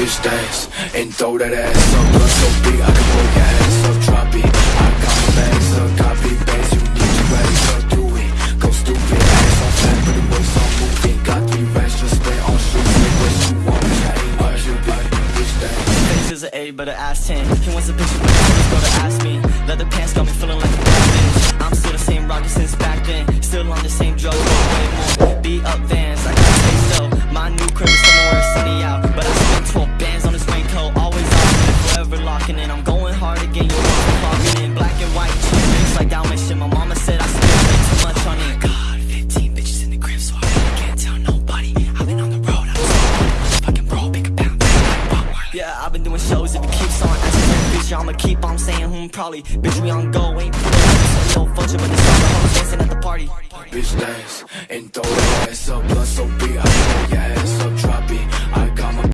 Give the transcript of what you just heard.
Bitch dance and throw that ass up Blood so big I can blow your ass up. Drop it, I got my bags up Copy bags, you need to raise up Do it, go stupid Ass on flat, but the waist on moving. Got three racks, just stay on shoot Say what you want, I ain't no Cupid Bitch dance Face is an A, but an ass 10 He wants a picture, but the go to ask me locking in. I'm going hard again, you're clocking in. Black and white, cheap mix like Dalmatian. My mama said I spent way too much on it. God, 15 bitches in the crib, so I really can't tell nobody. I've been on the road, I'm so fucking bro, pick a pound, yeah, I've been doing shows if it keeps on. Asking for a feature I'ma keep on saying hmm probably. Bitch we on go, ain't put it no function But this all the hoes dancing at the party. Bitch dance and throw that ass up